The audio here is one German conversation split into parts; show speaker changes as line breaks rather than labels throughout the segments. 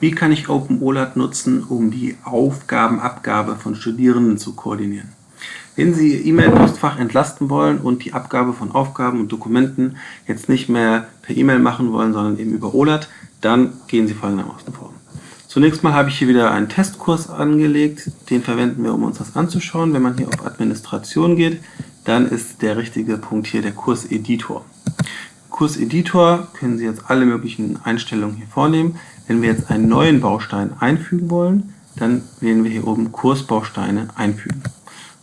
Wie kann ich OpenOLAT nutzen, um die Aufgabenabgabe von Studierenden zu koordinieren? Wenn Sie Ihr E-Mail-Postfach entlasten wollen und die Abgabe von Aufgaben und Dokumenten jetzt nicht mehr per E-Mail machen wollen, sondern eben über OLAT, dann gehen Sie folgendermaßen vor. Zunächst mal habe ich hier wieder einen Testkurs angelegt, den verwenden wir, um uns das anzuschauen. Wenn man hier auf Administration geht, dann ist der richtige Punkt hier der Kurseditor. Kurseditor können Sie jetzt alle möglichen Einstellungen hier vornehmen. Wenn wir jetzt einen neuen Baustein einfügen wollen, dann wählen wir hier oben Kursbausteine einfügen.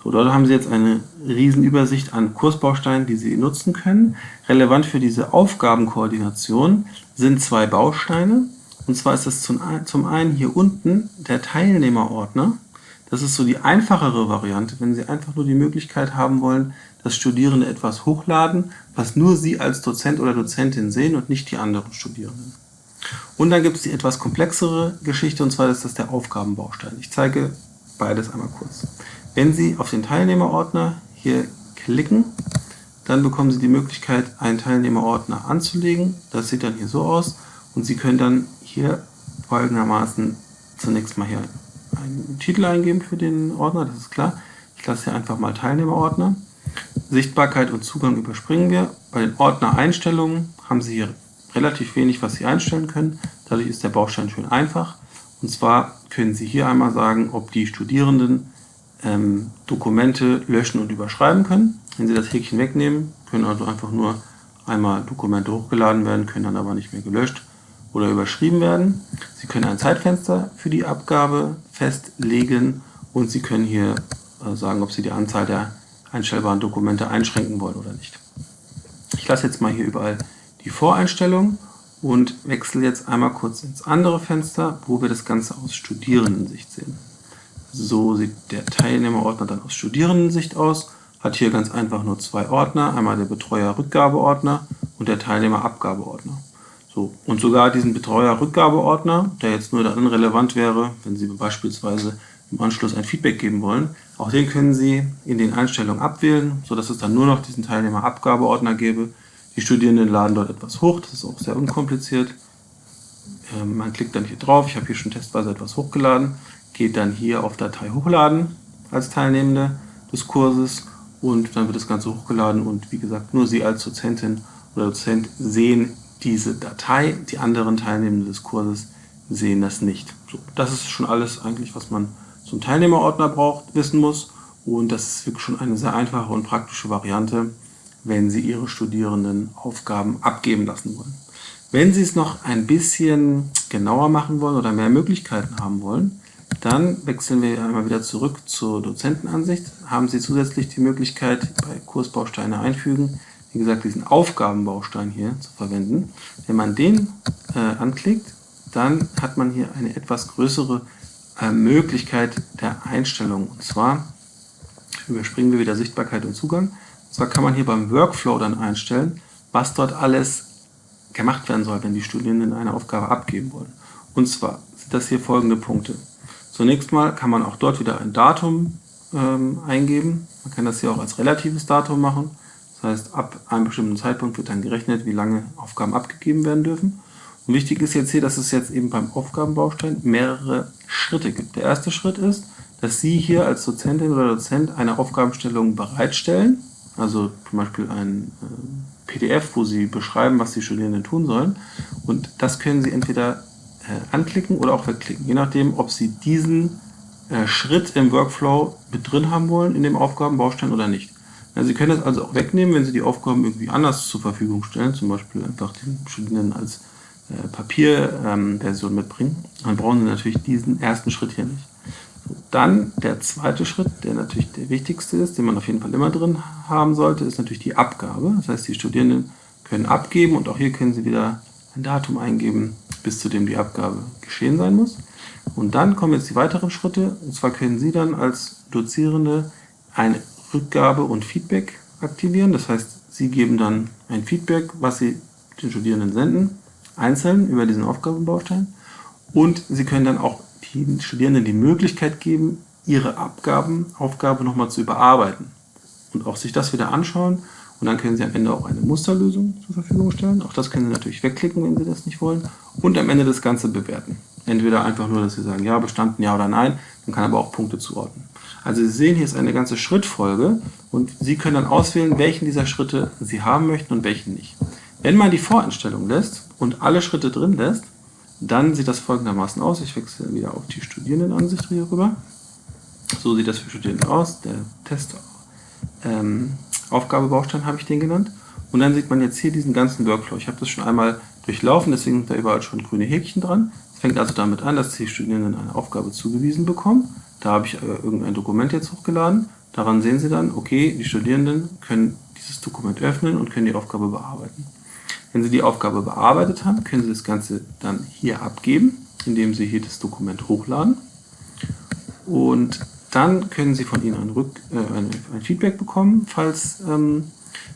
So, dort haben Sie jetzt eine riesen Übersicht an Kursbausteinen, die Sie nutzen können. Relevant für diese Aufgabenkoordination sind zwei Bausteine. Und zwar ist das zum einen hier unten der Teilnehmerordner. Das ist so die einfachere Variante, wenn Sie einfach nur die Möglichkeit haben wollen, dass Studierende etwas hochladen, was nur Sie als Dozent oder Dozentin sehen und nicht die anderen Studierenden. Und dann gibt es die etwas komplexere Geschichte, und zwar ist das der Aufgabenbaustein. Ich zeige beides einmal kurz. Wenn Sie auf den Teilnehmerordner hier klicken, dann bekommen Sie die Möglichkeit, einen Teilnehmerordner anzulegen. Das sieht dann hier so aus. Und Sie können dann hier folgendermaßen zunächst mal hier einen Titel eingeben für den Ordner, das ist klar. Ich lasse hier einfach mal Teilnehmerordner. Sichtbarkeit und Zugang überspringen wir. Bei den Ordner-Einstellungen haben Sie hier relativ wenig, was Sie einstellen können. Dadurch ist der Baustein schön einfach. Und zwar können Sie hier einmal sagen, ob die Studierenden ähm, Dokumente löschen und überschreiben können. Wenn Sie das Häkchen wegnehmen, können also einfach nur einmal Dokumente hochgeladen werden, können dann aber nicht mehr gelöscht oder überschrieben werden. Sie können ein Zeitfenster für die Abgabe festlegen und Sie können hier äh, sagen, ob Sie die Anzahl der einstellbaren Dokumente einschränken wollen oder nicht. Ich lasse jetzt mal hier überall die Voreinstellung und wechsle jetzt einmal kurz ins andere Fenster, wo wir das Ganze aus Studierendensicht sehen. So sieht der Teilnehmerordner dann aus Studierendensicht aus. Hat hier ganz einfach nur zwei Ordner, einmal der Betreuer-Rückgabeordner und der Teilnehmer-Abgabeordner. So, und sogar diesen Betreuer-Rückgabeordner, der jetzt nur dann relevant wäre, wenn Sie beispielsweise im Anschluss ein Feedback geben wollen, auch den können Sie in den Einstellungen abwählen, sodass es dann nur noch diesen Teilnehmer-Abgabeordner gäbe. Die Studierenden laden dort etwas hoch, das ist auch sehr unkompliziert. Ähm, man klickt dann hier drauf, ich habe hier schon testweise etwas hochgeladen, geht dann hier auf Datei hochladen als Teilnehmende des Kurses und dann wird das Ganze hochgeladen und wie gesagt, nur Sie als Dozentin oder Dozent sehen diese Datei, die anderen Teilnehmenden des Kurses sehen das nicht. So, das ist schon alles eigentlich, was man zum Teilnehmerordner braucht, wissen muss und das ist wirklich schon eine sehr einfache und praktische Variante, wenn Sie Ihre Studierenden Aufgaben abgeben lassen wollen. Wenn Sie es noch ein bisschen genauer machen wollen oder mehr Möglichkeiten haben wollen, dann wechseln wir einmal wieder zurück zur Dozentenansicht. Haben Sie zusätzlich die Möglichkeit, bei Kursbausteine einfügen, wie gesagt, diesen Aufgabenbaustein hier zu verwenden. Wenn man den äh, anklickt, dann hat man hier eine etwas größere äh, Möglichkeit der Einstellung. Und zwar überspringen wir wieder Sichtbarkeit und Zugang. Und zwar kann man hier beim Workflow dann einstellen, was dort alles gemacht werden soll, wenn die Studierenden eine Aufgabe abgeben wollen. Und zwar sind das hier folgende Punkte. Zunächst mal kann man auch dort wieder ein Datum ähm, eingeben. Man kann das hier auch als relatives Datum machen. Das heißt, ab einem bestimmten Zeitpunkt wird dann gerechnet, wie lange Aufgaben abgegeben werden dürfen. Und wichtig ist jetzt hier, dass es jetzt eben beim Aufgabenbaustein mehrere Schritte gibt. Der erste Schritt ist, dass Sie hier als Dozentin oder Dozent eine Aufgabenstellung bereitstellen, also zum Beispiel ein äh, PDF, wo Sie beschreiben, was die Studierenden tun sollen. Und das können Sie entweder äh, anklicken oder auch wegklicken, je nachdem, ob Sie diesen äh, Schritt im Workflow mit drin haben wollen in dem Aufgabenbaustein oder nicht. Ja, Sie können das also auch wegnehmen, wenn Sie die Aufgaben irgendwie anders zur Verfügung stellen, zum Beispiel einfach den Studierenden als äh, Papierversion ähm, mitbringen. Dann brauchen Sie natürlich diesen ersten Schritt hier nicht. So, dann der zweite Schritt, der natürlich der wichtigste ist, den man auf jeden Fall immer drin haben sollte, ist natürlich die Abgabe. Das heißt, die Studierenden können abgeben und auch hier können Sie wieder ein Datum eingeben, bis zu dem die Abgabe geschehen sein muss. Und dann kommen jetzt die weiteren Schritte. Und zwar können Sie dann als Dozierende eine Rückgabe und Feedback aktivieren. Das heißt, Sie geben dann ein Feedback, was Sie den Studierenden senden, einzeln über diesen Aufgabenbaustein. Und Sie können dann auch den Studierenden die Möglichkeit geben, ihre Abgaben, Aufgabe nochmal zu überarbeiten und auch sich das wieder anschauen Und dann können Sie am Ende auch eine Musterlösung zur Verfügung stellen. Auch das können Sie natürlich wegklicken, wenn Sie das nicht wollen. Und am Ende das Ganze bewerten. Entweder einfach nur, dass Sie sagen, ja, bestanden, ja oder nein. Man kann aber auch Punkte zuordnen. Also Sie sehen, hier ist eine ganze Schrittfolge und Sie können dann auswählen, welchen dieser Schritte Sie haben möchten und welchen nicht. Wenn man die Voreinstellung lässt und alle Schritte drin lässt, dann sieht das folgendermaßen aus. Ich wechsle wieder auf die Studierendenansicht hier rüber. So sieht das für Studierende aus. Der Test ähm, habe ich den genannt. Und dann sieht man jetzt hier diesen ganzen Workflow. Ich habe das schon einmal durchlaufen, deswegen sind da überall schon grüne Häkchen dran. Es fängt also damit an, dass die Studierenden eine Aufgabe zugewiesen bekommen. Da habe ich äh, irgendein Dokument jetzt hochgeladen. Daran sehen Sie dann, okay, die Studierenden können dieses Dokument öffnen und können die Aufgabe bearbeiten. Wenn Sie die Aufgabe bearbeitet haben, können Sie das Ganze dann hier abgeben, indem Sie hier das Dokument hochladen. Und dann können Sie von Ihnen ein, Rück, äh, ein, Feedback bekommen. Falls ähm,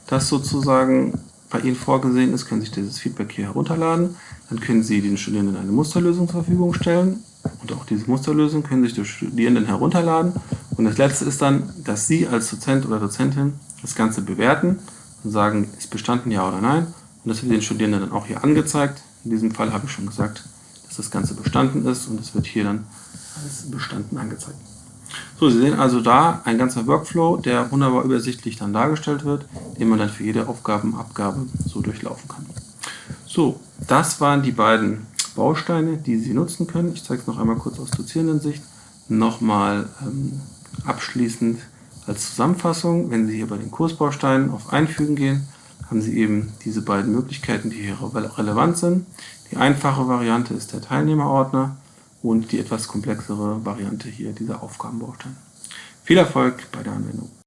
das sozusagen bei Ihnen vorgesehen ist, können Sie sich dieses Feedback hier herunterladen. Dann können Sie den Studierenden eine Musterlösung zur Verfügung stellen. Und auch diese Musterlösung können sich die Studierenden herunterladen. Und das letzte ist dann, dass Sie als Dozent oder Dozentin das Ganze bewerten und sagen, ist bestanden ja oder nein. Und das wird den Studierenden dann auch hier angezeigt. In diesem Fall habe ich schon gesagt, dass das Ganze bestanden ist und es wird hier dann als bestanden angezeigt. So, Sie sehen also da ein ganzer Workflow, der wunderbar übersichtlich dann dargestellt wird, den man dann für jede Aufgabenabgabe so durchlaufen kann. So, das waren die beiden Bausteine, die Sie nutzen können. Ich zeige es noch einmal kurz aus Dozierendensicht. Nochmal ähm, abschließend als Zusammenfassung, wenn Sie hier bei den Kursbausteinen auf Einfügen gehen, haben Sie eben diese beiden Möglichkeiten, die hier relevant sind. Die einfache Variante ist der Teilnehmerordner und die etwas komplexere Variante hier dieser Aufgabenbaustein. Viel Erfolg bei der Anwendung!